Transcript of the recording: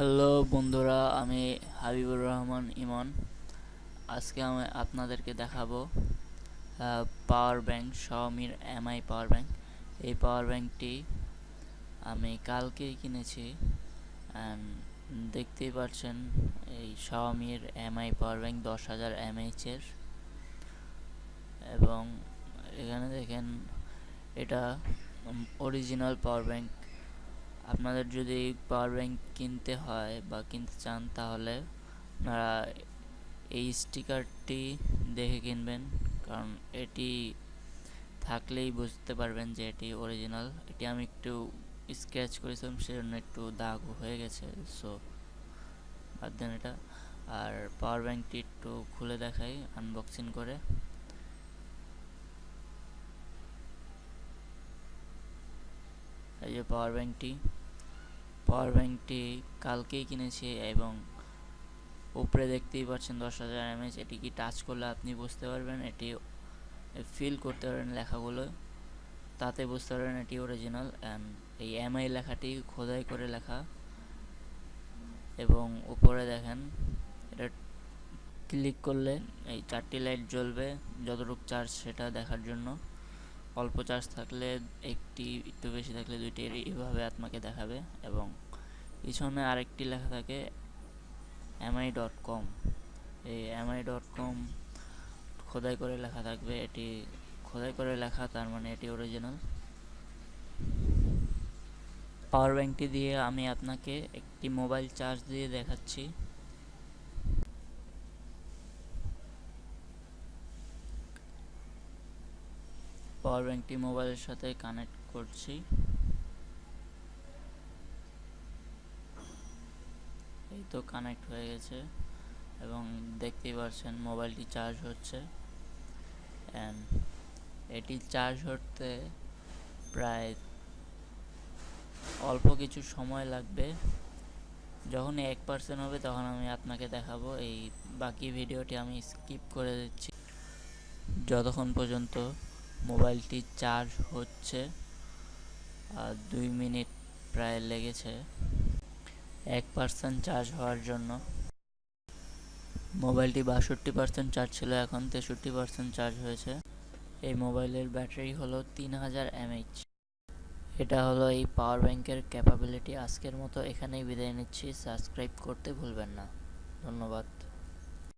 Hello বন্ধুরা, আমি হাবিবুর রহমান ইমন। আজকে আমি আপনাদেরকে দেখাবো পাওয়ার ব্যাংক শাওমির এমআই পাওয়ার ব্যাংক এই পাওয়ার ব্যাংকটি আমি কালকেই কিনেছি দেখতেই পাচ্ছেন, এই শাওমির এমআই পাওয়ার ব্যাংক দশ হাজার এমএইচের এবং এখানে দেখেন, এটা অরিজিনাল পাওয়ার ব্যাংক আপনাদের যদি পাওয়ার ব্যাংক কিনতে হয় বা কিনতে চান তাহলে আপনারা এই স্টিকারটি দেখে কিনবেন। কারণ এটি থাকলেই বুঝতে পারবেন যে এটি অরিজিনাল এটি আমি একটু স্কেচ করেছিলাম, সেজন্য একটু দাগ হয়ে গেছে। সো বাদ দেন এটা। আর পাওয়ার ব্যাংকটি একটু খুলে দেখাই আনবক্সিং করে। এই যে পাওয়ার ব্যাংকটি পাওয়ার ব্যাংকটি কালকেই কিনেছি এবং উপরে দেখতেই পাচ্ছেন দশ হাজার এমএচ এটি কি টাচ করলে আপনি বুঝতে পারবেন? এটি ফিল করতে পারবেন লেখাগুলো। তাতে বুঝতে পারবেন এটি অরিজিনাল অ্যান্ড এই এমআই লেখাটি খোদাই করে লেখা। এবং উপরে দেখেন, এটা ক্লিক করলে এই চারটি লাইট জ্বলবে, যতটুকু চার্জ সেটা দেখার জন্য। অল্প চার্জ থাকলে একটি, একটু বেশি থাকলে দুইটি এইভাবে আপনাকে দেখাবে এবং পিছনে আরেকটি লেখা থাকে এমআই ডট কম এই এমআই ডট কম খোদাই করে লেখা থাকবে। এটি খোদাই করে লেখা, তার মানে এটি অরিজিনাল পাওয়ার ব্যাংকটি দিয়ে আমি আপনাকে একটি মোবাইল চার্জ দিয়ে দেখাচ্ছি। পাওয়ার ব্যাংকটি মোবাইলের সাথে কানেক্ট করছি। এই তো কানেক্ট হয়ে গেছে এবং দেখতেই পাচ্ছেন মোবাইলটি চার্জ হচ্ছে। অ্যান্ড এটি চার্জ হতে প্রায় অল্প কিছু সময় লাগবে। যখন এক পার্সেন্ট হবে তখন আমি আপনাকে দেখাবো। এই বাকি ভিডিওটি আমি স্কিপ করে দিচ্ছি। যতক্ষণ পর্যন্ত মোবাইলটি চার্জ হচ্ছে, আর দুই মিনিট প্রায় লেগেছে। এক পার্সেন্ট চার্জ হওয়ার জন্য। মোবাইলটি বাষট্টি পার্সেন্ট চার্জ ছিল, এখন তেষট্টি পার্সেন্ট চার্জ হয়েছে। এই মোবাইলের ব্যাটারি হলো তিন হাজার এমএইচ। এটা হলো এই পাওয়ার ব্যাংকের ক্যাপাবিলিটি। আজকের মতো এখানেই বিদায় নিচ্ছি। সাবস্ক্রাইব করতে ভুলবেন না। ধন্যবাদ।